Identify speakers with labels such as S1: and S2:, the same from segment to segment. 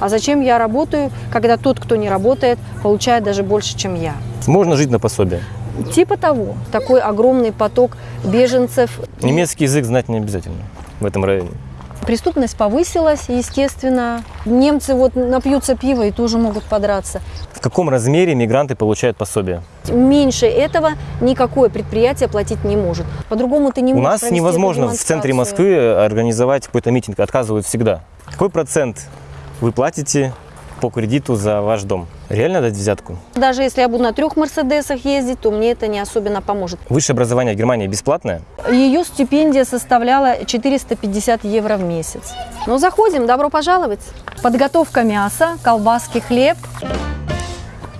S1: А зачем я работаю, когда тот, кто не работает, получает даже больше, чем я?
S2: Можно жить на пособие.
S1: Типа того. Такой огромный поток беженцев.
S2: Немецкий язык знать не обязательно в этом районе.
S1: Преступность повысилась, естественно. Немцы вот напьются пива и тоже могут подраться.
S2: В каком размере мигранты получают пособие?
S1: Меньше этого никакое предприятие платить не может. По-другому ты не
S2: У
S1: можешь
S2: нас
S1: провести
S2: невозможно в центре. Москвы организовать какой-то митинг, отказывают всегда. Какой процент вы платите по кредиту за ваш дом? Реально дать взятку?
S1: Даже если я буду на трех Мерседесах ездить, то мне это не особенно поможет.
S2: Высшее образование в Германии бесплатное?
S1: Ее стипендия составляла 450 евро в месяц. Ну, заходим, добро пожаловать. Подготовка мяса, колбаски, хлеб.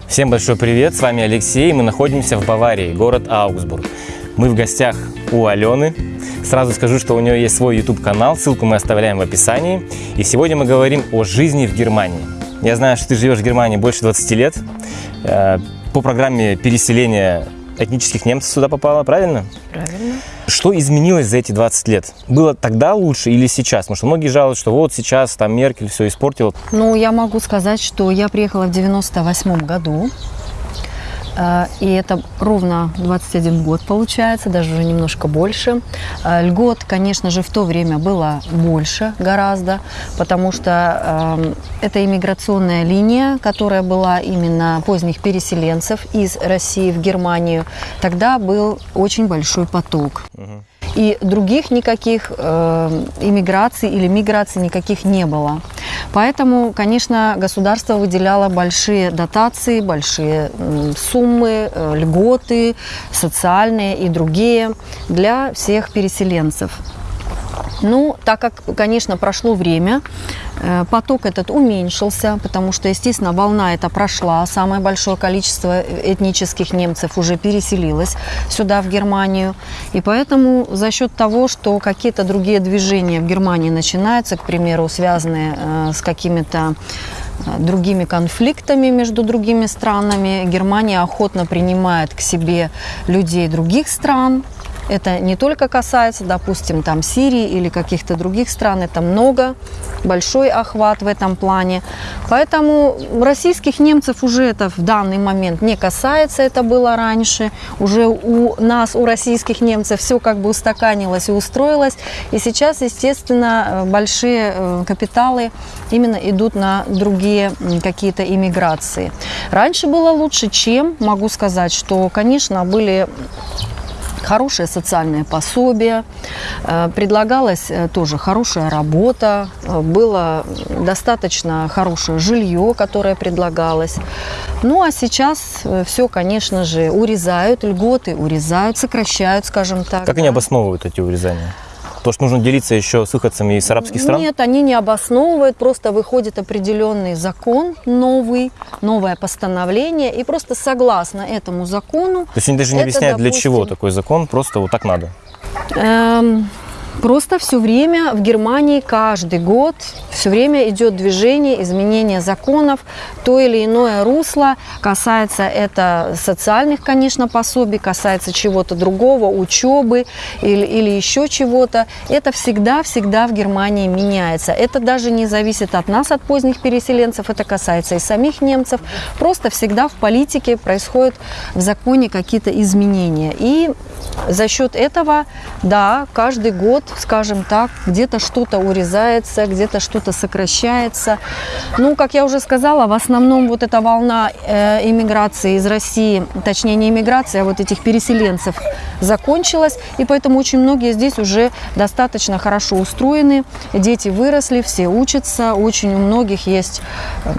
S2: Всем большой привет, с вами Алексей, мы находимся в Баварии, город Аугсбург. Мы в гостях у Алены. Сразу скажу, что у нее есть свой YouTube-канал, ссылку мы оставляем в описании. И сегодня мы говорим о жизни в Германии. Я знаю, что ты живешь в Германии больше 20 лет. Э, По программе переселения этнических немцев сюда попала, правильно?
S1: Правильно.
S2: Что изменилось за эти 20 лет? Было тогда лучше или сейчас? Потому что многие жалуются, что вот сейчас там Меркель все испортила.
S1: Ну, я могу сказать, что я приехала в 98 году. Э, И это ровно 21 год получается, даже уже немножко больше. Э, Льгот, конечно же, в то время было больше гораздо, потому что э, это иммиграционная линия, которая была именно поздних переселенцев из России в Германию. Тогда был очень большой поток. И других никаких э, иммиграций или миграций никаких не было. Поэтому, конечно, государство выделяло большие дотации, большие суммы, э, льготы, социальные и другие для всех переселенцев. Ну, так как, конечно, прошло время, э, поток этот уменьшился, потому что, естественно, волна эта прошла, самое большое количество этнических немцев уже переселилось сюда, в Германию. И поэтому за счет того, что какие-то другие движения в Германии начинаются, к примеру, связанные э, с какими-то э, другими конфликтами между другими странами, Германия охотно принимает к себе людей других стран, это не только касается, допустим, там Сирии или каких-то других стран, это много, большой охват в этом плане. Поэтому российских немцев уже это в данный момент не касается, это было раньше. Уже у нас, у российских немцев все как бы устаканилось и устроилось. И сейчас, естественно, э, большие э, капиталы именно идут на другие какие-то иммиграции. Раньше было лучше, чем, могу сказать, что, конечно, были хорошее социальное пособие, э, предлагалась э, тоже хорошая работа, э, было достаточно хорошее жилье, которое предлагалось. Ну а сейчас все, конечно же, урезают, льготы урезают, сокращают, скажем так.
S2: Как они
S1: да.
S2: обосновывают эти урезания? То, что нужно делиться еще с выходцами из арабских стран?
S1: Нет, они не обосновывают, просто выходит определенный закон новый, новое постановление, и просто согласно этому закону
S2: То есть они даже не объясняют, для чего
S1: допустим,
S2: такой закон, просто вот так надо.
S1: Эм, Просто все время в Германии каждый год все время идет движение, изменение законов, то или иное русло. Касается это социальных, конечно, пособий, касается чего-то другого, учебы или, или еще чего-то. Это всегда-всегда в Германии меняется. Это даже не зависит от нас, от поздних переселенцев, это касается и самих немцев. Просто всегда в политике происходят в законе какие-то изменения. И за счет этого, да, каждый год, скажем так, где-то что-то урезается, где-то что-то сокращается. Ну, как я уже сказала, в основном вот эта волна э, иммиграции из России, точнее не иммиграции, а вот этих переселенцев закончилась, и поэтому очень многие здесь уже достаточно хорошо устроены, дети выросли, все учатся, очень у многих есть,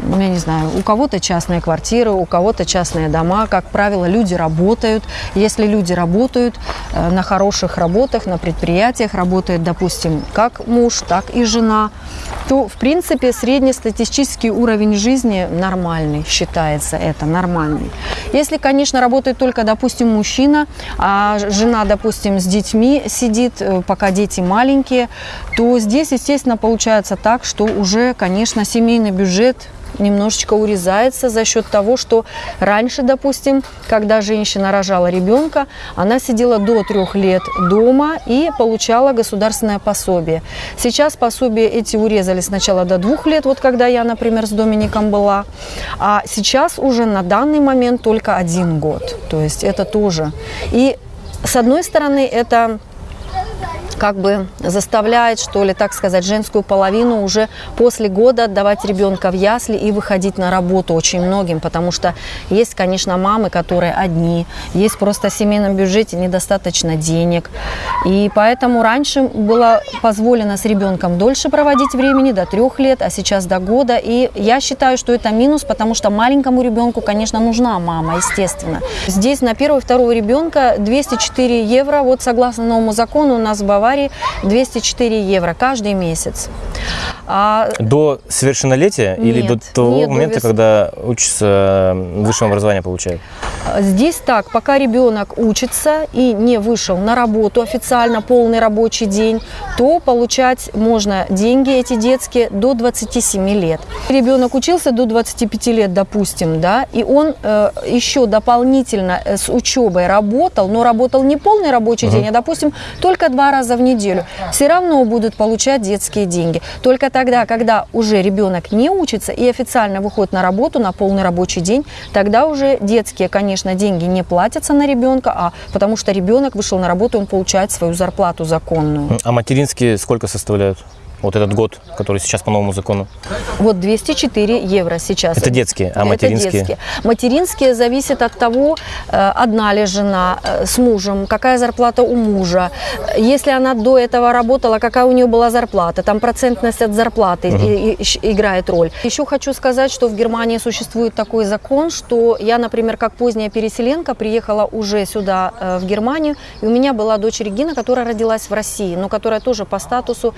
S1: ну, я не знаю, у кого-то частные квартиры, у кого-то частные дома, как правило, люди работают. Если люди работают э, на хороших работах, на предприятиях, работает, допустим, как муж, так и жена, то, в принципе, среднестатистический уровень жизни нормальный, считается это нормальный. Если, конечно, работает только, допустим, мужчина, а жена, допустим, с детьми сидит, э, пока дети маленькие, то здесь, естественно, получается так, что уже, конечно, семейный бюджет немножечко урезается за счет того, что раньше, допустим, когда женщина рожала ребенка, она сидела до трех лет дома и получала государственное пособие. Сейчас пособия эти урезали сначала до двух лет, вот когда я, например, с Домиником была, а сейчас уже на данный момент только один год. То есть это тоже. И с одной стороны, это как бы заставляет, что ли, так сказать, женскую половину уже после года отдавать ребенка в ясли и выходить на работу очень многим, потому что есть, конечно, мамы, которые одни, есть просто в семейном бюджете недостаточно денег, и поэтому раньше было позволено с ребенком дольше проводить времени, до трех лет, а сейчас до года, и я считаю, что это минус, потому что маленькому ребенку, конечно, нужна мама, естественно. Здесь на первого и второго ребенка 204 евро, вот согласно новому закону у нас в Баварии Баварии 204 евро каждый месяц.
S2: А... До совершеннолетия нет, или до того нет, момента, до вес... когда учится высшее образование получает?
S1: Здесь так, пока ребенок учится и не вышел на работу официально, полный рабочий день, то получать можно деньги эти детские до 27 лет. Ребенок учился до 25 лет, допустим, да, и он э, еще дополнительно э, с учебой работал, но работал не полный рабочий угу. день, а, допустим, только два раза в неделю, все равно будут получать детские деньги. Только тогда, когда уже ребенок не учится и официально выходит на работу на полный рабочий день, тогда уже детские, конечно, деньги не платятся на ребенка, а потому что ребенок вышел на работу, он получает свою зарплату законную.
S2: А материнские сколько составляют? Вот этот год, который сейчас по новому закону?
S1: Вот 204 евро сейчас.
S2: Это детские, а материнские? Это детские.
S1: Материнские зависят от того, э, одна ли жена э, с мужем, какая зарплата у мужа. Если она до этого работала, какая у нее была зарплата. Там процентность от зарплаты угу. и, и, играет роль. Еще хочу сказать, что в Германии существует такой закон, что я, например, как поздняя переселенка, приехала уже сюда, э, в Германию, и у меня была дочь Регина, которая родилась в России, но которая тоже по статусу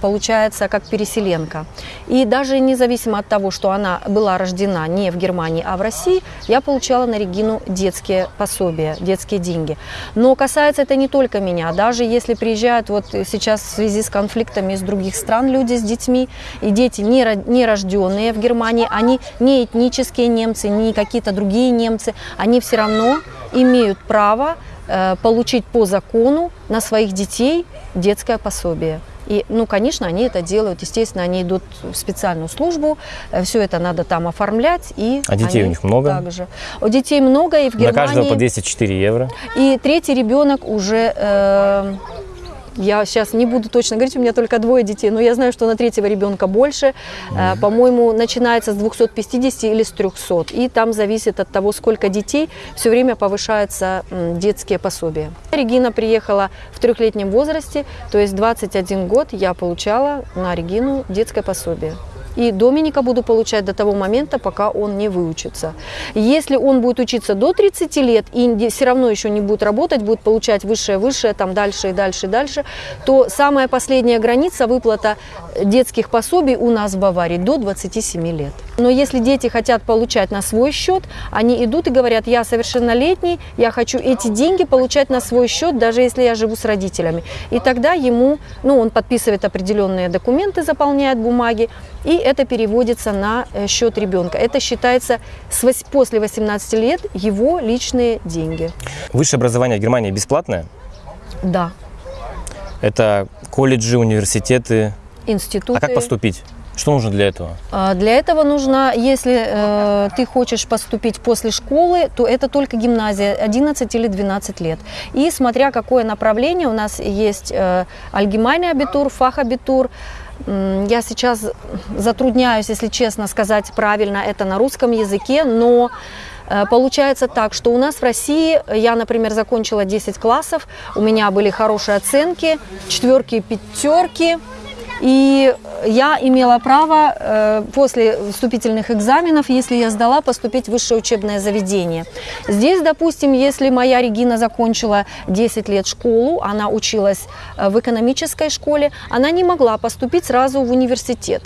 S1: получила получается как переселенка. И даже независимо от того, что она была рождена не в Германии, а в России, я получала на Регину детские пособия, детские деньги. Но касается это не только меня. Даже если приезжают вот сейчас в связи с конфликтами из других стран люди с детьми, и дети не, не рожденные в Германии, они не этнические немцы, не какие-то другие немцы, они все равно имеют право э, получить по закону на своих детей детское пособие. И, ну, конечно, они это делают, естественно, они идут в специальную службу, э, все это надо там оформлять. И
S2: а детей у них много?
S1: Также. У детей много, и в Германии...
S2: На каждого по 204 евро?
S1: И третий ребенок уже... Э, я сейчас не буду точно говорить, у меня только двое детей, но я знаю, что на третьего ребенка больше. Mm-hmm. По-моему, начинается с 250 или с 300. И там зависит от того, сколько детей, все время повышаются детские пособия. Регина приехала в трехлетнем возрасте, то есть 21 год я получала на Регину детское пособие. И Доминика буду получать до того момента, пока он не выучится. Если он будет учиться до 30 лет и все равно еще не будет работать, будет получать высшее, высшее, там дальше и дальше и дальше, то самая последняя граница выплата детских пособий у нас в Баварии до 27 лет. Но если дети хотят получать на свой счет, они идут и говорят, я совершеннолетний, я хочу эти деньги получать на свой счет, даже если я живу с родителями. И тогда ему, ну, он подписывает определенные документы, заполняет бумаги, и это переводится на э, счет ребенка. Это считается с, после 18 лет его личные деньги.
S2: Высшее образование в Германии бесплатное?
S1: Да.
S2: Это колледжи, университеты?
S1: Институты.
S2: А как поступить? Что нужно для этого?
S1: А, для этого нужно, если э, ты хочешь поступить после школы, то это только гимназия 11 или 12 лет. И смотря какое направление, у нас есть э, альгемайный абитур, фахабитур, я сейчас затрудняюсь, если честно сказать правильно это на русском языке, но э, Получается так, что у нас в России, я, например, закончила 10 классов, у меня были хорошие оценки, четверки, пятерки, и я имела право э, после вступительных экзаменов, если я сдала, поступить в высшее учебное заведение. Здесь, допустим, если моя Регина закончила 10 лет школу, она училась э, в экономической школе, она не могла поступить сразу в университет.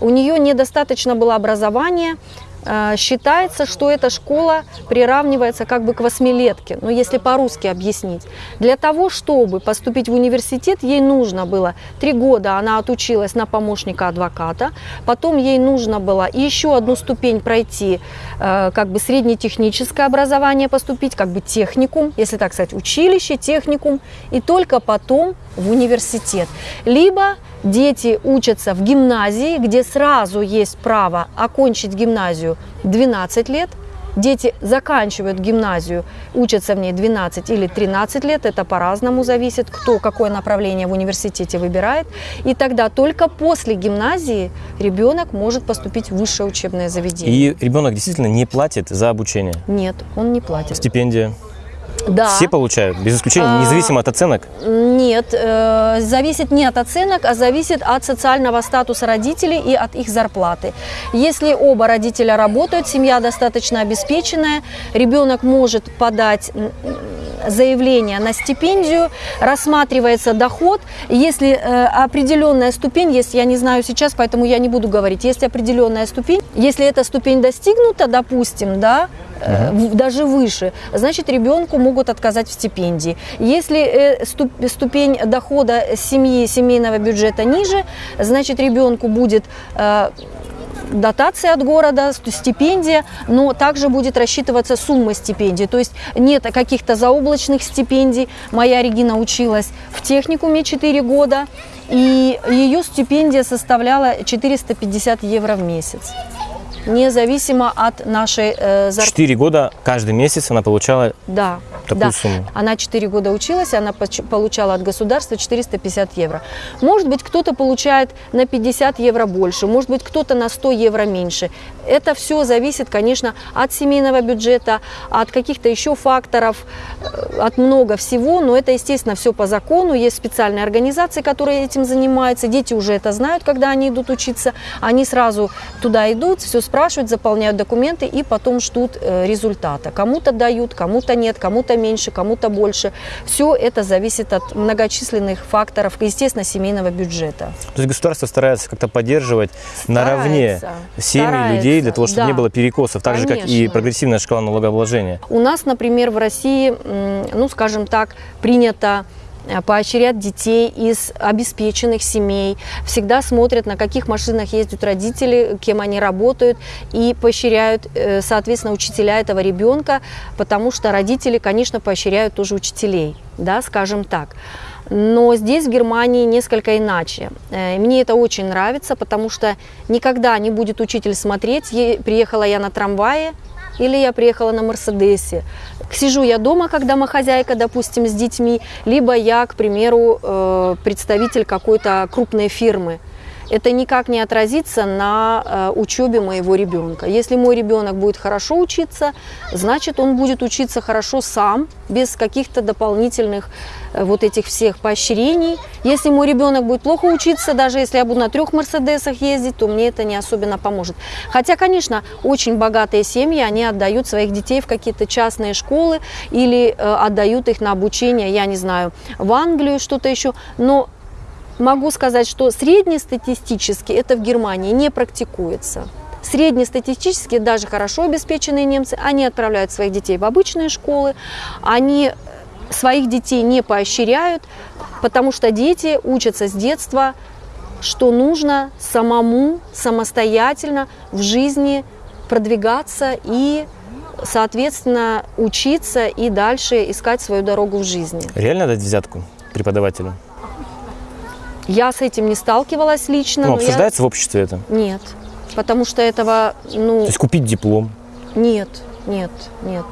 S1: У нее недостаточно было образования, считается, что эта школа приравнивается как бы к восьмилетке, ну если по-русски объяснить. Для того, чтобы поступить в университет, ей нужно было три года, она отучилась на помощника адвоката, потом ей нужно было еще одну ступень пройти, э, как бы среднетехническое образование поступить, как бы техникум, если так сказать, училище, техникум, и только потом в университет. Либо дети учатся в гимназии, где сразу есть право окончить гимназию 12 лет, Дети заканчивают гимназию, учатся в ней 12 или 13 лет, это по-разному зависит, кто какое направление в университете выбирает. И тогда только после гимназии ребенок может поступить в высшее учебное заведение.
S2: И ребенок действительно не платит за обучение.
S1: Нет, он не платит.
S2: Стипендия.
S1: Да.
S2: Все получают, без исключения,
S1: А,
S2: независимо от оценок.
S1: Нет, э, зависит не от оценок, а зависит от социального статуса родителей и от их зарплаты. Если оба родителя работают, семья достаточно обеспеченная, ребенок может подать заявление на стипендию, рассматривается доход. Если э, определенная ступень есть, я не знаю сейчас, поэтому я не буду говорить, есть определенная ступень, если эта ступень достигнута, допустим, да, в- даже выше, значит ребенку могут отказать в стипендии. Если э, ступ- ступень дохода семьи, семейного бюджета ниже, значит ребенку будет э, дотация от города, ст- стипендия, но также будет рассчитываться сумма стипендий. То есть нет каких-то заоблачных стипендий. Моя Регина училась в техникуме 4 года, и ее стипендия составляла 450 евро в месяц. Независимо от нашей э, зарплаты.
S2: Четыре года каждый месяц она получала
S1: Да,
S2: такую
S1: да.
S2: сумму.
S1: Она 4 года училась, и она получала от государства 450 евро. Может быть, кто-то получает на 50 евро больше, может быть, кто-то на 100 евро меньше. Это все зависит, конечно, от семейного бюджета, от каких-то еще факторов, э, от много всего, но это, естественно, все по закону. Есть специальные организации, которые этим занимаются. Дети уже это знают, когда они идут учиться. Они сразу туда идут, все спрашивают, заполняют документы и потом ждут э, результата. Кому-то дают, кому-то нет, кому-то меньше, кому-то больше. Все это зависит от многочисленных факторов, естественно, семейного бюджета.
S2: То есть государство старается как-то поддерживать наравне
S1: Старается,
S2: семьи
S1: старается,
S2: людей для того, чтобы
S1: да.
S2: не было перекосов, так же, как и
S1: Конечно.
S2: прогрессивная шкала налогообложения.
S1: У нас, например, в России, ну, скажем так, принято э, поощрять детей из обеспеченных семей, всегда смотрят, на каких машинах ездят родители, кем они работают, и поощряют, э, соответственно, учителя этого ребенка, потому что родители, конечно, поощряют тоже учителей, да, скажем так. Но здесь, в Германии, несколько иначе. Э, Мне это очень нравится, потому что никогда не будет учитель смотреть, приехала я на трамвае, или я приехала на Мерседесе. Сижу я дома, как домохозяйка, допустим, с детьми, либо я, к примеру, э, представитель какой-то крупной фирмы. Это никак не отразится на э, учебе моего ребенка. Если мой ребенок будет хорошо учиться, значит он будет учиться хорошо сам, без каких-то дополнительных э, вот этих всех поощрений. Если мой ребенок будет плохо учиться, даже если я буду на трех Мерседесах ездить, то мне это не особенно поможет. Хотя, конечно, очень богатые семьи, они отдают своих детей в какие-то частные школы или э, отдают их на обучение, я не знаю, в Англию, что-то еще. Но могу сказать, что среднестатистически это в Германии не практикуется. Среднестатистически даже хорошо обеспеченные немцы, они отправляют своих детей в обычные школы, они своих детей не поощряют, потому что дети учатся с детства, что нужно самому, самостоятельно в жизни продвигаться и, соответственно, учиться и дальше искать свою дорогу в жизни.
S2: Реально дать взятку преподавателю?
S1: Я с этим не сталкивалась лично.
S2: Ну,
S1: но я-
S2: обсуждается в обществе это?
S1: Нет, потому что этого, ну,
S2: То есть купить диплом?
S1: нет, нет, нет.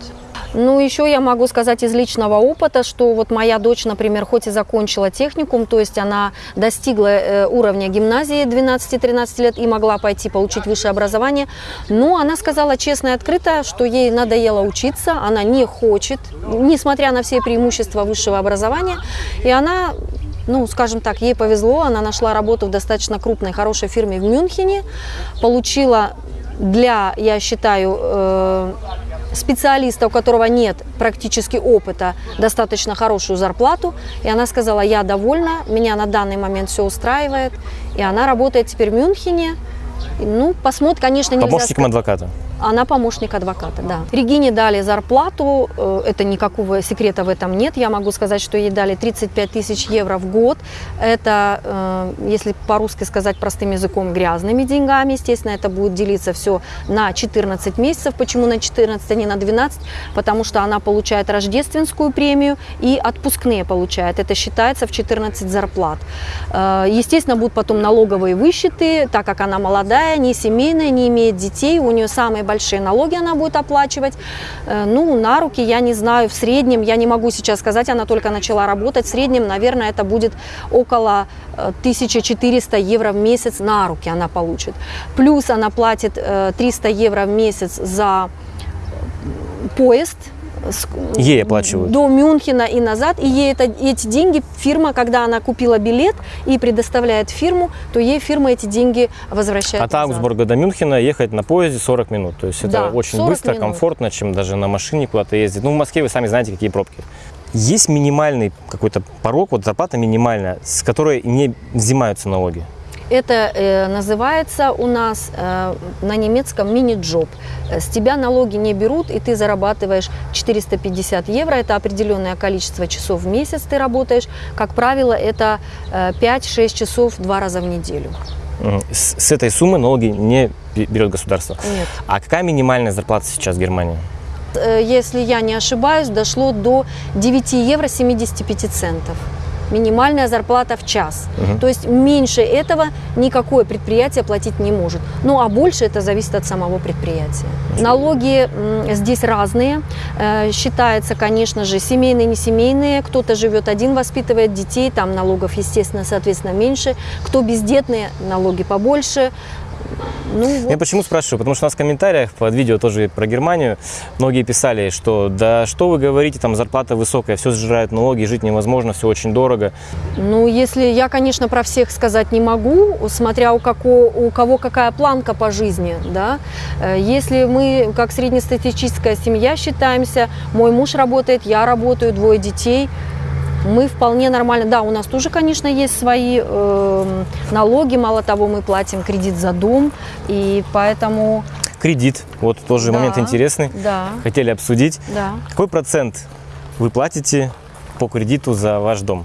S1: Ну, еще я могу сказать из личного опыта, что вот моя дочь, например, хоть и закончила техникум, то есть она достигла э, уровня гимназии 12-13 лет и могла пойти получить высшее образование, но она сказала честно и открыто, что ей надоело учиться, она не хочет, несмотря на все преимущества высшего образования, и она ну, скажем так, ей повезло, она нашла работу в достаточно крупной, хорошей фирме в Мюнхене, получила для, я считаю, э, специалиста, у которого нет практически опыта, достаточно хорошую зарплату. И она сказала, я довольна, меня на данный момент все устраивает. И она работает теперь в Мюнхене. Ну, посмотрим, конечно, нельзя
S2: Помощником
S1: сказать-
S2: адвоката?
S1: Она помощник адвоката, да. Регине дали зарплату, э, это никакого секрета в этом нет. Я могу сказать, что ей дали 35 тысяч евро в год. Это, э, если по-русски сказать простым языком, грязными деньгами. Естественно, это будет делиться все на 14 месяцев. Почему на 14, а не на 12? Потому что она получает рождественскую премию и отпускные получает. Это считается в 14 зарплат. Э, естественно, будут потом налоговые высчеты, так как она молодая, не семейная, не имеет детей, у нее самые большие налоги она будет оплачивать. Э, ну, на руки, я не знаю, в среднем, я не могу сейчас сказать, она только начала работать, в среднем, наверное, это будет около 1400 э, евро в месяц на руки она получит. Плюс она платит 300 евро в месяц за поезд,
S2: Ей оплачивают.
S1: До Мюнхена и назад. И ей это, эти деньги фирма, когда она купила билет и предоставляет фирму, то ей фирма эти деньги возвращает
S2: От назад. Аугсбурга до Мюнхена ехать на поезде 40 минут. То есть это
S1: да,
S2: очень быстро, минут. комфортно, чем даже на машине куда-то ездить. Ну, в Москве вы сами знаете, какие пробки. Есть минимальный какой-то порог, вот зарплата минимальная, с которой не взимаются налоги?
S1: Это э, называется у нас э, на немецком мини-джоб. С тебя налоги не берут, и ты зарабатываешь 450 евро. Это определенное количество часов в месяц ты работаешь. Как правило, это э, 5-6 часов два раза в неделю.
S2: С, с этой суммы налоги не берет государство?
S1: Нет.
S2: А какая минимальная зарплата сейчас в Германии?
S1: Э, если я не ошибаюсь, дошло до 9 евро 75 центов минимальная зарплата в час. Угу. То есть меньше этого никакое предприятие платить не может. Ну а больше это зависит от самого предприятия. Налоги здесь разные. Э, считается, конечно же, семейные, не семейные. Кто-то живет один, воспитывает детей, там налогов, естественно, соответственно, меньше. Кто бездетные, налоги побольше.
S2: Ну, вот. Я почему спрашиваю? Потому что у нас в комментариях под видео тоже про Германию многие писали, что да что вы говорите, там зарплата высокая, все сжирают налоги, жить невозможно, все очень дорого.
S1: Ну, если я, конечно, про всех сказать не могу, смотря у, како, у кого какая планка по жизни, да. Э, если мы, как среднестатистическая семья, считаемся, мой муж работает, я работаю, двое детей – мы вполне нормально. Да, у нас тоже, конечно, есть свои э, налоги. Мало того, мы платим кредит за дом, и поэтому...
S2: Кредит, вот тоже да, момент интересный.
S1: Да.
S2: Хотели обсудить.
S1: Да.
S2: Какой процент вы платите по кредиту за ваш дом?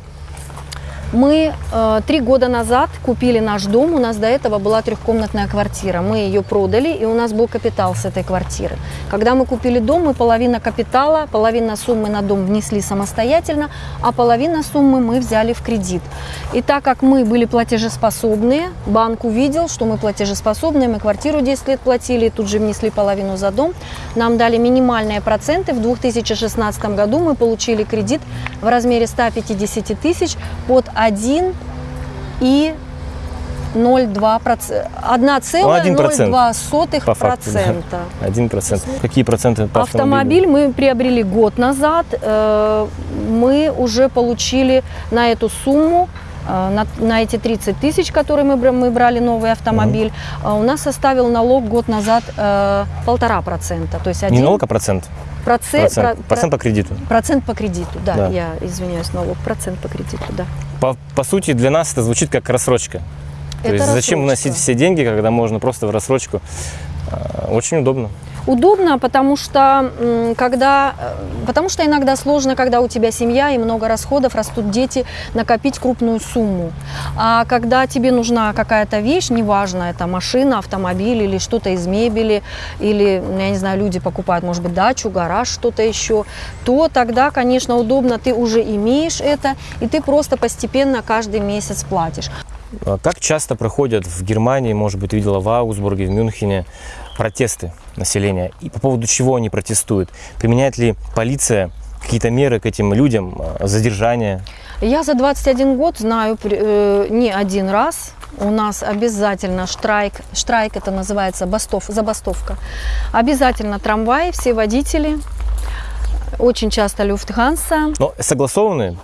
S1: Мы э, три года назад купили наш дом. У нас до этого была трехкомнатная квартира. Мы ее продали, и у нас был капитал с этой квартиры. Когда мы купили дом, мы половина капитала, половина суммы на дом внесли самостоятельно, а половина суммы мы взяли в кредит. И так как мы были платежеспособные, банк увидел, что мы платежеспособные, мы квартиру 10 лет платили, и тут же внесли половину за дом. Нам дали минимальные проценты. В 2016 году мы получили кредит в размере 150 тысяч под 1 и 0,2 процента. 1,02
S2: по процента. Один процент. Какие проценты по
S1: автомобилю? Автомобиль мы приобрели год назад. Э, мы уже получили на эту сумму э, на, на эти 30 тысяч, которые мы, мы брали новый автомобиль, угу. у нас составил налог год назад полтора процента. То есть
S2: один... Не налог, а процент?
S1: Процент,
S2: процент, про, процент по кредиту.
S1: Процент по кредиту, да, да. Я извиняюсь, налог. Процент по кредиту, да.
S2: По, по сути, для нас это звучит как рассрочка. То это есть рассрочка. зачем вносить все деньги, когда можно просто в рассрочку? А, очень удобно.
S1: Удобно, потому что, когда, э, потому что иногда сложно, когда у тебя семья и много расходов, растут дети, накопить крупную сумму. А когда тебе нужна какая-то вещь, неважно, это машина, автомобиль или что-то из мебели, или, я не знаю, люди покупают, может быть, дачу, гараж, что-то еще, то тогда, конечно, удобно, ты уже имеешь это, и ты просто постепенно каждый месяц платишь.
S2: А как часто проходят в Германии, может быть, видела в Аугсбурге, в Мюнхене, протесты населения? И по поводу чего они протестуют? Применяет ли полиция какие-то меры к этим людям, а, задержание?
S1: Я за 21 год знаю э, не один раз. У нас обязательно штрайк, штрайк это называется бастов, забастовка. Обязательно трамваи, все водители, очень часто Люфтганса.
S2: Но согласованные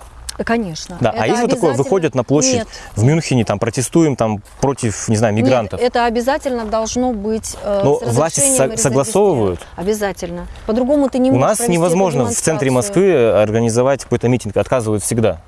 S1: Конечно.
S2: Да, а если такое, выходят на площадь Нет. в Мюнхене, там протестуем там против, не знаю, мигрантов?
S1: Нет, это обязательно должно быть
S2: э, Но власти со- согласовывают?
S1: Обязательно. По-другому ты не
S2: У нас невозможно в центре Москвы организовать какой-то митинг, отказывают всегда.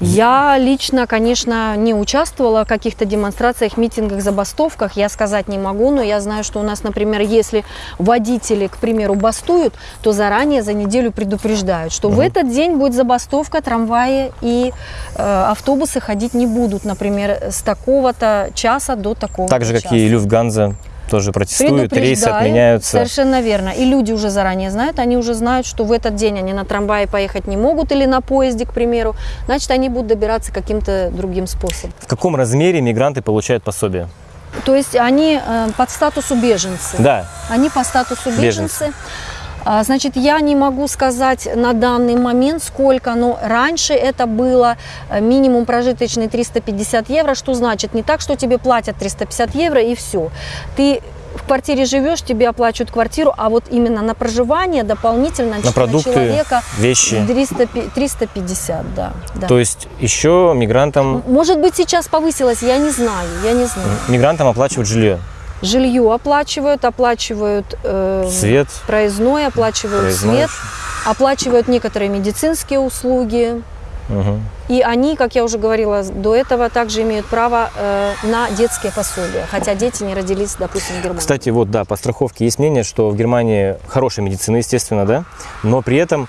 S1: Я лично, конечно, не участвовала в каких-то демонстрациях, митингах, забастовках. Я сказать не могу, но я знаю, что у нас, например, если водители, к примеру, бастуют, то заранее за неделю предупреждают, что в этот день будет забастовка, трамваи и э, автобусы ходить не будут, например, с такого-то часа до такого
S2: Так же, как
S1: часа.
S2: и Люфтганза тоже протестуют, рейсы отменяются.
S1: Совершенно верно. И люди уже заранее знают, они уже знают, что в этот день они на трамвае поехать не могут или на поезде, к примеру. Значит, они будут добираться каким-то другим способом.
S2: В каком размере мигранты получают пособие?
S1: То есть они э, под статусу беженцы.
S2: Да,
S1: Они по статусу
S2: Беженцы.
S1: беженцы. А, Значит, я не могу сказать на данный момент сколько, но раньше это было э, минимум прожиточный 350 евро, что значит не так, что тебе платят 350 евро и все. Ты в квартире живешь, тебе оплачивают квартиру, а вот именно на проживание дополнительно
S2: на продукты,
S1: человека
S2: вещи.
S1: 300, пи- 350, да. да.
S2: То есть еще мигрантам,
S1: Может быть, сейчас повысилось, я не знаю, я не знаю.
S2: мигрантам оплачивают жилье,
S1: Жилье оплачивают, оплачивают э,
S2: свет,
S1: проездной, оплачивают
S2: проездной.
S1: свет, оплачивают некоторые медицинские услуги.
S2: Мгм.
S1: И они, как я уже говорила до этого, также имеют право э, на детские пособия, хотя дети не родились, допустим, в Германии.
S2: Кстати, вот да, по страховке есть мнение, что в Германии хорошая медицина, естественно, да, но при этом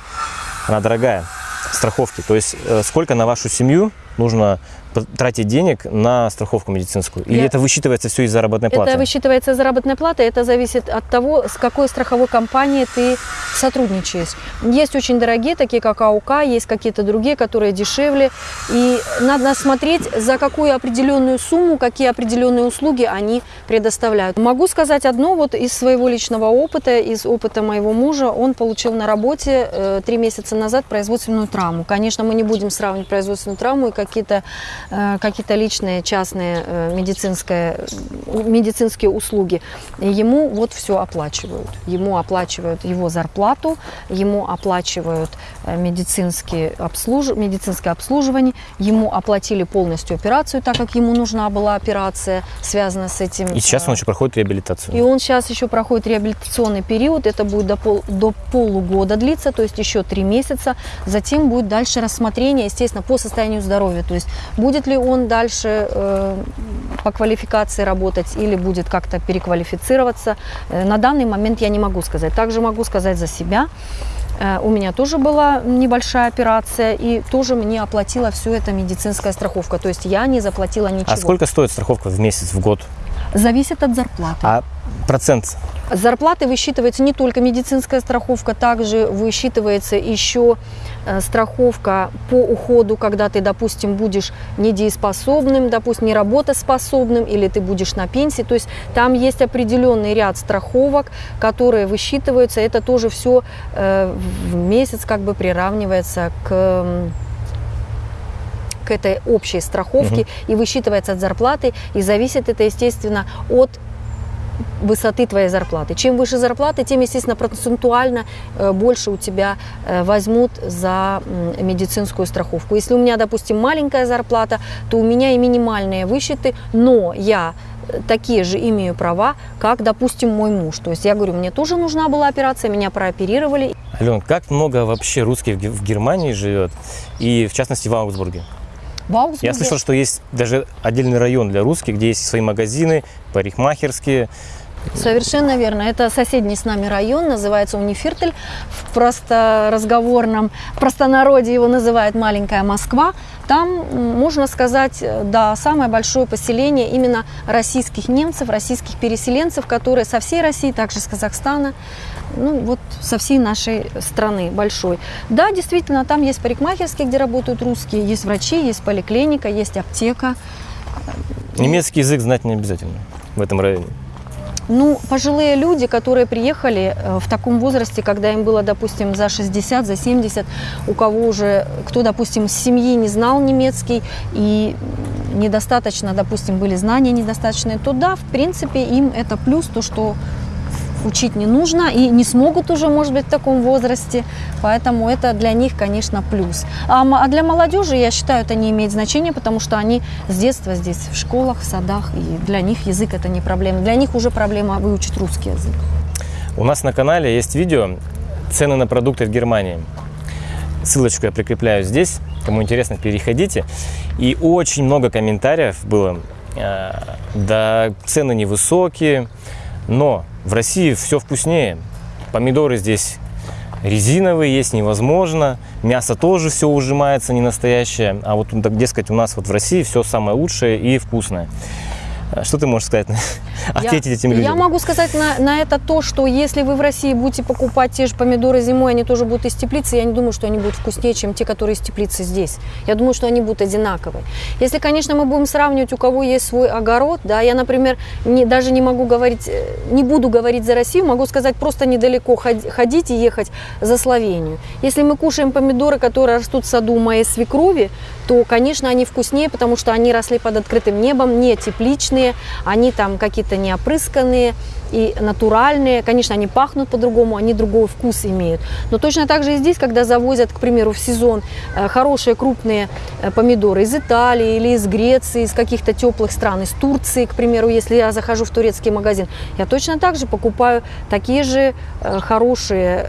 S2: она дорогая, страховки. То есть э, сколько на вашу семью нужно тратить денег на страховку медицинскую? Или
S1: Я-
S2: это высчитывается все из заработной платы?
S1: Это высчитывается заработная плата, это зависит от того, с какой страховой компанией ты сотрудничаешь. Есть очень дорогие, такие как АУК, есть какие-то другие, которые дешевле. И надо смотреть, за какую определенную сумму, какие определенные услуги они предоставляют. Могу сказать одно, вот из своего личного опыта, из опыта моего мужа, он получил на работе э, три месяца назад производственную травму. Конечно, мы не будем сравнивать производственную травму и какие-то какие-то личные частные э, медицинское, медицинские услуги. Ему вот все оплачивают. Ему оплачивают его зарплату, ему оплачивают э, медицинские обслуж... медицинское обслуживание, ему оплатили полностью операцию, так как ему нужна была операция, связанная с этим.
S2: И сейчас он
S1: э,
S2: еще проходит реабилитацию.
S1: и он сейчас еще проходит реабилитационный период, это будет до, пол, до полугода длиться, то есть еще три месяца. Затем будет дальше рассмотрение, естественно, по состоянию здоровья. То есть будет ли он дальше э, по квалификации работать или будет как-то переквалифицироваться. Э, на данный момент я не могу сказать. Также могу сказать за себя. Э, У меня тоже была небольшая операция, и тоже мне оплатила все это медицинская страховка. То есть я не заплатила ничего.
S2: А сколько стоит страховка в месяц, в год?
S1: Зависит от зарплаты.
S2: А процент?
S1: С зарплаты высчитывается не только медицинская страховка, также высчитывается еще э, страховка по уходу, когда ты, допустим, будешь недееспособным, допустим, не работоспособным, или ты будешь на пенсии. То есть там есть определенный ряд страховок, которые высчитываются. Это тоже все в месяц как бы приравнивается к к этой общей страховке и высчитывается от зарплаты. И зависит это, естественно, от высоты твоей зарплаты. Чем выше зарплаты, тем, естественно, процентуально э, больше у тебя э, возьмут за медицинскую страховку. Если у меня, допустим, маленькая зарплата, то у меня и минимальные высчеты, но я э, такие же имею права, как, допустим, мой муж. То есть я говорю, мне тоже нужна была операция, меня прооперировали.
S2: Ален, как много вообще русских в Германии живет, и в частности в Аугсбурге?
S1: В Аугсбурге-
S2: Я слышал, что есть даже отдельный район для русских, где есть свои магазины, парикмахерские.
S1: Совершенно верно. Это соседний с нами район, называется Унифиртель. В просторазговорном, в простонародье его называют «Маленькая Москва». Там, можно сказать, да, самое большое поселение именно российских немцев, российских переселенцев, которые со всей России, также с Казахстана, ну вот со всей нашей страны большой. Да, действительно, там есть парикмахерские, где работают русские, есть врачи, есть поликлиника, есть аптека.
S2: Немецкий язык знать не обязательно в этом районе.
S1: Ну, пожилые люди, которые приехали э, в таком возрасте, когда им было, допустим, за 60, за 70, у кого уже, кто, допустим, с семьи не знал немецкий и недостаточно, допустим, были знания недостаточные, то да, в принципе, им это плюс, то, что учить не нужно и не смогут уже, может быть, в таком возрасте. Поэтому это для них, конечно, плюс. А, а для молодежи, я считаю, это не имеет значения, потому что они с детства здесь в школах, в садах, и для них язык это не проблема. Для них уже проблема выучить русский язык.
S2: У нас на канале есть видео «Цены на продукты в Германии». Ссылочку я прикрепляю здесь. Кому интересно, переходите. И очень много комментариев было. Э, да, цены невысокие, но в России все вкуснее. Помидоры здесь резиновые есть невозможно, мясо тоже все ужимается не настоящее, а вот, дескать, у нас вот в России все самое лучшее и вкусное. А что ты можешь сказать? Ответить
S1: я,
S2: этим людям?
S1: Я могу сказать на, на это то, что если вы в России будете покупать те же помидоры зимой, они тоже будут из теплицы, я не думаю, что они будут вкуснее, чем те, которые из теплицы здесь. Я думаю, что они будут одинаковые. Если, конечно, мы будем сравнивать, у кого есть свой огород, да, я, например, не, даже не могу говорить, э, не буду говорить за Россию, могу сказать просто недалеко ходить и ехать за Словению. Если мы кушаем помидоры, которые растут в саду моей свекрови, то, конечно, они вкуснее, потому что они росли под открытым небом, не тепличные, они там какие-то не опрысканные и натуральные. Конечно, они пахнут по-другому, они другой вкус имеют. Но точно так же и здесь, когда завозят, к примеру, в сезон э, хорошие крупные э, помидоры из Италии или из Греции, из каких-то теплых стран, из Турции, к примеру, если я захожу в турецкий магазин, я точно так же покупаю такие же э, хорошие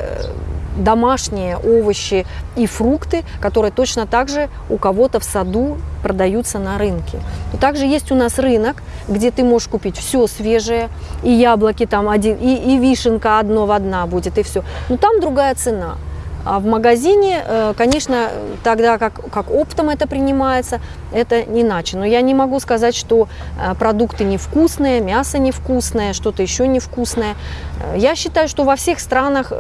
S1: домашние овощи и фрукты, которые точно так же у кого-то в саду продаются на рынке. Также есть у нас рынок, где ты можешь купить все свежее, и яблоки там один, и, и вишенка одно в одна будет, и все. Но там другая цена. А в магазине, э, конечно, тогда как, как оптом это принимается, это иначе. Но я не могу сказать, что э, продукты невкусные, мясо невкусное, что-то еще невкусное. Э, я считаю, что во всех странах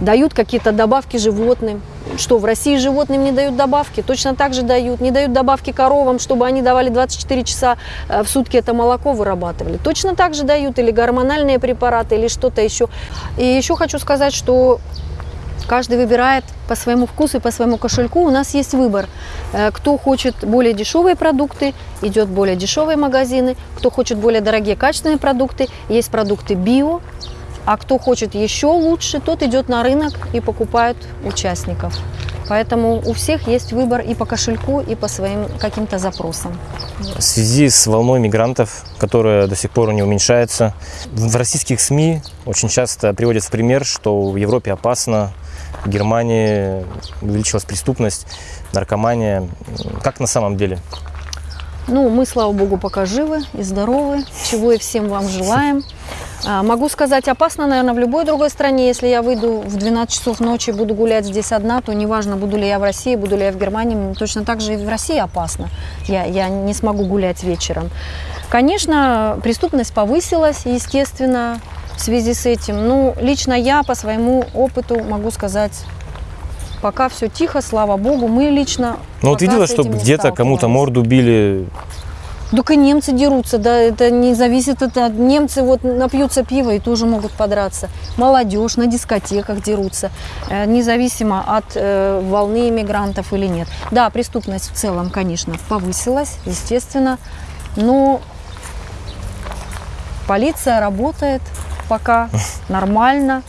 S1: дают какие-то добавки животным. Что, в России животным не дают добавки? Точно так же дают. Не дают добавки коровам, чтобы они давали 24 часа э, в сутки это молоко вырабатывали. Точно так же дают или гормональные препараты, или что-то еще. И еще хочу сказать, что Каждый выбирает по своему вкусу и по своему кошельку. У нас есть выбор. Э, кто хочет более дешевые продукты, идет более дешевые магазины. Кто хочет более дорогие качественные продукты, есть продукты био, а кто хочет еще лучше, тот идет на рынок и покупает участников. Поэтому у всех есть выбор и по кошельку, и по своим каким-то запросам.
S2: В связи с волной мигрантов, которая до сих пор не уменьшается, в российских СМИ очень часто приводят в пример, что в Европе опасно, в Германии увеличилась преступность, наркомания. Как на самом деле?
S1: Ну, мы, слава богу, пока живы и здоровы, чего и всем вам желаем. А, могу сказать, опасно, наверное, в любой другой стране. Если я выйду в 12 часов ночи, буду гулять здесь одна, то неважно, буду ли я в России, буду ли я в Германии, точно так же и в России опасно. Я, я не смогу гулять вечером. Конечно, преступность повысилась, естественно, в связи с этим. Ну, лично я по своему опыту могу сказать, пока все тихо, слава богу. Мы лично...
S2: Ну вот видела, что где-то кому-то морду били
S1: и немцы дерутся, да, это не зависит от, немцы вот напьются пива и тоже могут подраться. Молодежь на дискотеках дерутся, э, независимо от э, волны иммигрантов или нет. Да, преступность в целом, конечно, повысилась, естественно, но полиция работает пока нормально.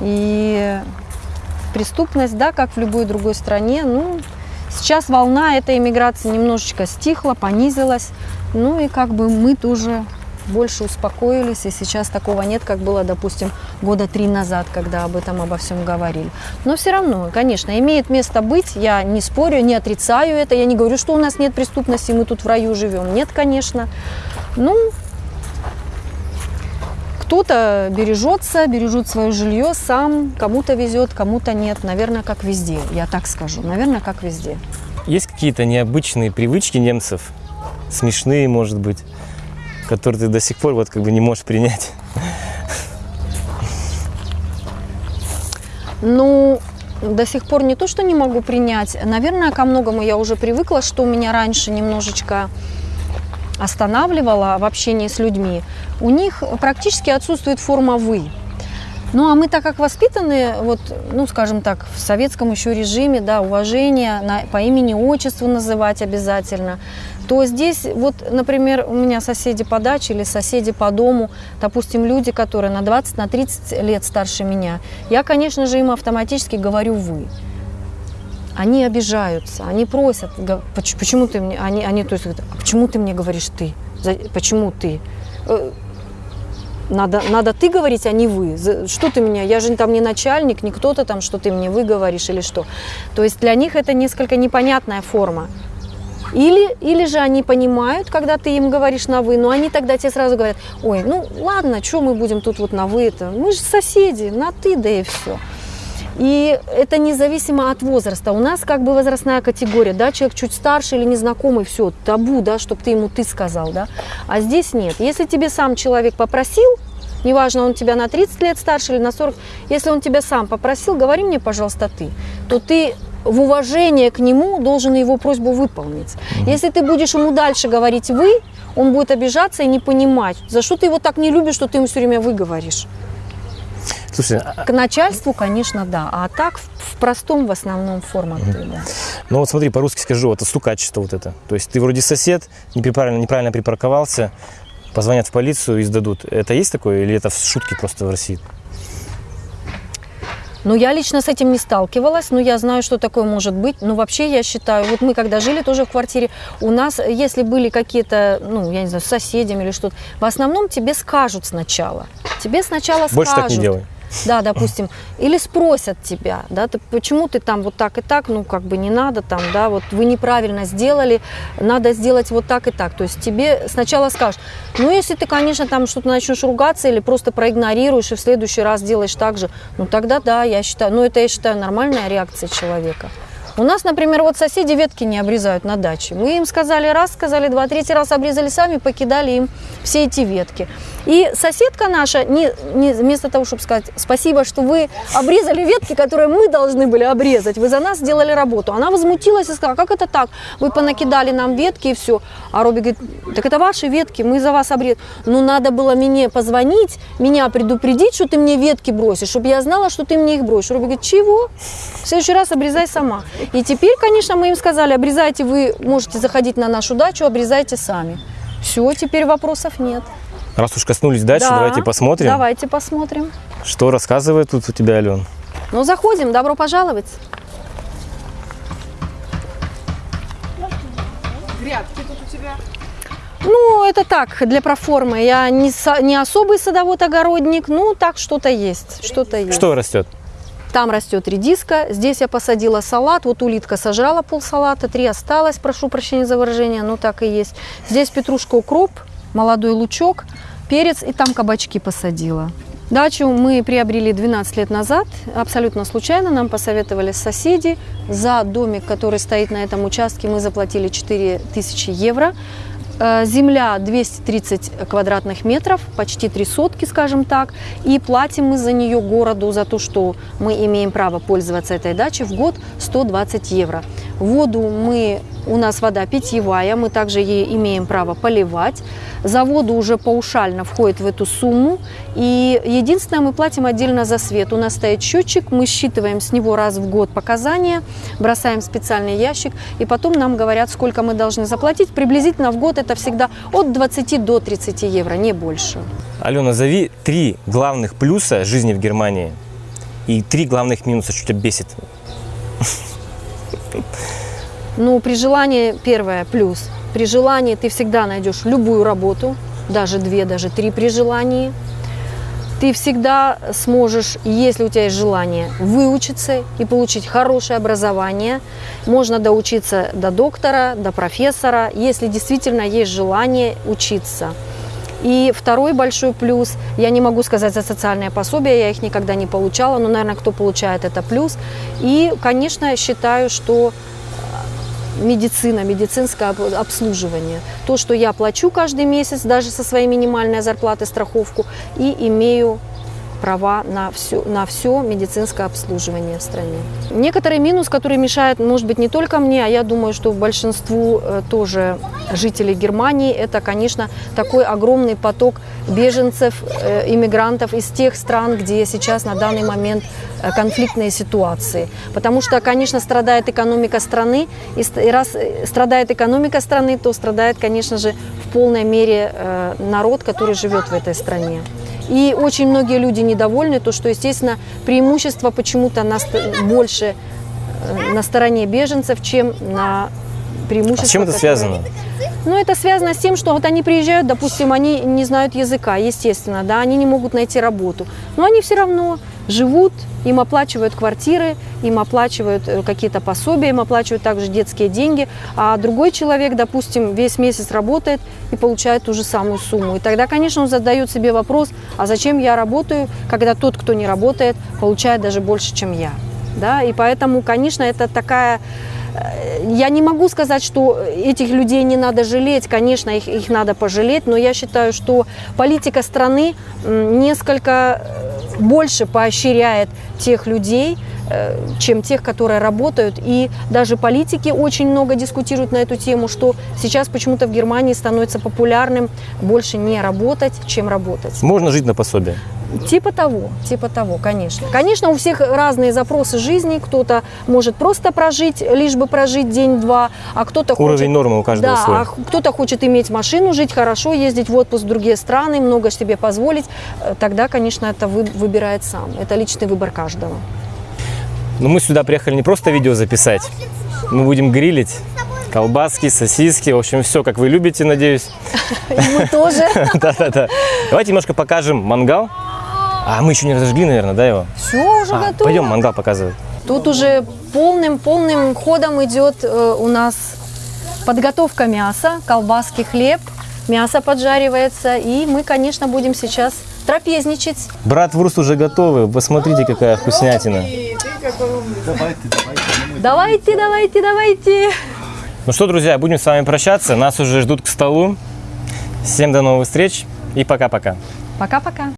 S1: И преступность, да, как в любой другой стране, ну, Сейчас волна этой иммиграции немножечко стихла, понизилась. Ну и как бы мы тоже больше успокоились, и сейчас такого нет, как было, допустим, года три назад, когда об этом обо всем говорили. Но все равно, конечно, имеет место быть, я не спорю, не отрицаю это, я не говорю, что у нас нет преступности, мы тут в раю живем. Нет, конечно. Ну, кто-то бережется, бережет свое жилье сам, кому-то везет, кому-то нет. Наверное, как везде, я так скажу. Наверное, как везде.
S2: Есть какие-то необычные привычки немцев, смешные, может быть, которые ты до сих пор вот как бы не можешь принять?
S1: Ну, до сих пор не то, что не могу принять. Наверное, ко многому я уже привыкла, что у меня раньше немножечко останавливало в общении с людьми, у них практически отсутствует форма «вы». Ну, а мы так как воспитаны, вот, ну, скажем так, в советском еще режиме, да, уважение на, по имени, отчеству называть обязательно, то здесь, вот, например, у меня соседи по даче или соседи по дому, допустим, люди, которые на 20, на 30 лет старше меня, я, конечно же, им автоматически говорю «вы» они обижаются, они просят, почему ты мне, они, они то есть, а почему ты мне говоришь ты, почему ты? Э, надо, надо ты говорить, а не вы. Что ты меня, я же там не начальник, не кто-то там, что ты мне вы говоришь или что. То есть для них это несколько непонятная форма. Или, или же они понимают, когда ты им говоришь на «вы», но они тогда тебе сразу говорят, ой, ну ладно, что мы будем тут вот на «вы», это мы же соседи, на «ты», да и все. И это независимо от возраста. У нас как бы возрастная категория, да, человек чуть старше или незнакомый, все, табу, да, чтобы ты ему ты сказал, да. А здесь нет. Если тебе сам человек попросил, неважно, он тебя на 30 лет старше или на 40, если он тебя сам попросил, говори мне, пожалуйста, ты, то ты в уважение к нему должен его просьбу выполнить. Если ты будешь ему дальше говорить «вы», он будет обижаться и не понимать, за что ты его так не любишь, что ты ему все время «вы» говоришь.
S2: Слушай,
S1: К начальству, конечно, да. А так в, в простом в основном формате, да.
S2: ну вот смотри, по-русски скажу, это стукачество вот это. То есть ты вроде сосед, неправильно, неправильно припарковался, позвонят в полицию и сдадут. Это есть такое или это шутки просто в России?
S1: Но я лично с этим не сталкивалась, но я знаю, что такое может быть. Но вообще я считаю, вот мы когда жили тоже в квартире, у нас, если были какие-то, ну, я не знаю, с соседями или что-то, в основном тебе скажут сначала. Тебе сначала
S2: Больше
S1: скажут.
S2: так не делай.
S1: Да, допустим, или спросят тебя, да, ты, почему ты там вот так и так, ну, как бы не надо там, да, вот вы неправильно сделали, надо сделать вот так и так. То есть тебе сначала скажут, ну, если ты, конечно, там что-то начнешь ругаться или просто проигнорируешь и в следующий раз делаешь так же, ну, тогда да, я считаю, ну, это я считаю нормальная реакция человека. У нас, например, вот соседи ветки не обрезают на даче. Мы им сказали раз, сказали два, третий раз обрезали сами, покидали им все эти ветки. И соседка наша, не, не, вместо того, чтобы сказать спасибо, что вы обрезали ветки, которые мы должны были обрезать, вы за нас сделали работу, она возмутилась и сказала, как это так? Вы понакидали нам ветки и все. А Робби говорит, так это ваши ветки, мы за вас обрезали. Ну, надо было мне позвонить, меня предупредить, что ты мне ветки бросишь, чтобы я знала, что ты мне их бросишь. Робби говорит, чего? В следующий раз обрезай сама. И теперь, конечно, мы им сказали, обрезайте, вы можете заходить на нашу дачу, обрезайте сами. Все, теперь вопросов нет.
S2: Раз уж коснулись дачи,
S1: Да,
S2: давайте посмотрим,
S1: Давайте посмотрим.
S2: что рассказывает тут у тебя Ален.
S1: Ну, заходим, добро пожаловать.
S3: Грядки тут у тебя.
S1: Ну, это так, для проформы. Я не, со- не особый садовод-огородник, ну, так что-то есть, что-то есть.
S2: Что растет?
S1: Там растет редиска, здесь я посадила салат, вот улитка сожрала пол салата, три осталось, прошу прощения за выражение, но так и есть. Здесь петрушка, укроп, молодой лучок, перец и там кабачки посадила. Дачу мы приобрели 12 лет назад, абсолютно случайно, нам посоветовали соседи. За домик, который стоит на этом участке, мы заплатили 4000 евро. Э, Земля 230 квадратных метров, почти три сотки, скажем так. И платим мы за нее городу, за то, что мы имеем право пользоваться этой дачей в год 120 евро. Воду мы, у нас вода питьевая, мы также ей имеем право поливать. За воду уже паушально входит в эту сумму. И единственное, мы платим отдельно за свет. У нас стоит счетчик, мы считываем с него раз в год показания, бросаем в специальный ящик, и потом нам говорят, сколько мы должны заплатить. Приблизительно в год это всегда от 20 до 30 евро, не больше.
S2: Алена, назови три главных плюса жизни в Германии и три главных минуса, что тебя бесит.
S1: Ну, при желании, первое, плюс. При желании ты всегда найдешь любую работу, даже две, даже три при желании. Ты всегда сможешь, если у тебя есть желание, выучиться и получить хорошее образование. Можно доучиться до доктора, до профессора, если действительно есть желание учиться. И второй большой плюс, я не могу сказать за социальные пособия, я их никогда не получала, но, наверное, кто получает, это плюс. И, конечно, я считаю, что медицина, медицинское об- обслуживание. То, что я плачу каждый месяц, даже со своей минимальной зарплаты страховку, и имею права на все, на все медицинское обслуживание в стране. Некоторый минус, который мешает, может быть, не только мне, а я думаю, что большинству э, тоже жителей Германии, это, конечно, такой огромный поток беженцев, э, иммигрантов из тех стран, где сейчас на данный момент э, конфликтные ситуации. Потому что, конечно, страдает экономика страны, и раз страдает экономика страны, то страдает, конечно же, в полной мере народ, который живет в этой стране. И очень многие люди недовольны, то что, естественно, преимущество почему-то больше э, на стороне беженцев, чем на преимущество.
S2: А с чем это связано?
S1: Но это связано с тем, что вот они приезжают, допустим, они не знают языка, естественно, да, они не могут найти работу. Но они все равно живут, им оплачивают квартиры, им оплачивают э, какие-то пособия, им оплачивают также детские деньги, а другой человек, допустим, весь месяц работает и получает ту же самую сумму. И тогда, конечно, он задает себе вопрос, а зачем я работаю, когда тот, кто не работает, получает даже больше, чем я. Да? И поэтому, конечно, это такая Э, я не могу сказать, что этих людей не надо жалеть, конечно, их, их надо пожалеть, но я считаю, что политика страны несколько э, больше поощряет тех людей, э, чем тех, которые работают. И даже политики очень много дискутируют на эту тему, что сейчас почему-то в Германии становится популярным больше не работать, чем работать.
S2: Можно жить на пособие.
S1: Типа того, типа того, конечно. Конечно, у всех разные запросы жизни. Кто-то может просто прожить, лишь бы прожить день-два, а кто-то
S2: Уровень
S1: хочет...
S2: нормы у каждого
S1: да,
S2: свой.
S1: а кто-то хочет иметь машину, жить хорошо, ездить в отпуск в другие страны, много себе позволить. Э, Тогда, конечно, это вы, выбирает сам. Это личный выбор каждого.
S2: Но мы сюда приехали не просто видео записать. Мы будем грилить колбаски, сосиски, в общем, все, как вы любите, надеюсь.
S1: И мы тоже.
S2: Да-да-да. Давайте немножко покажем мангал. А мы еще не разожгли, наверное, да, его?
S1: Все уже
S2: А,
S1: готово.
S2: пойдем мангал показывать.
S1: Тут уже полным-полным ходом идет э, у нас подготовка мяса, колбаски, хлеб. Мясо поджаривается, и мы, конечно, будем сейчас трапезничать.
S2: Брат Вурст уже готовы. Посмотрите, какая вкуснятина.
S1: Давайте, давайте, давайте.
S2: Ну что, друзья, будем с вами прощаться. Нас уже ждут к столу. Всем до новых встреч и пока-пока.
S1: Пока-пока.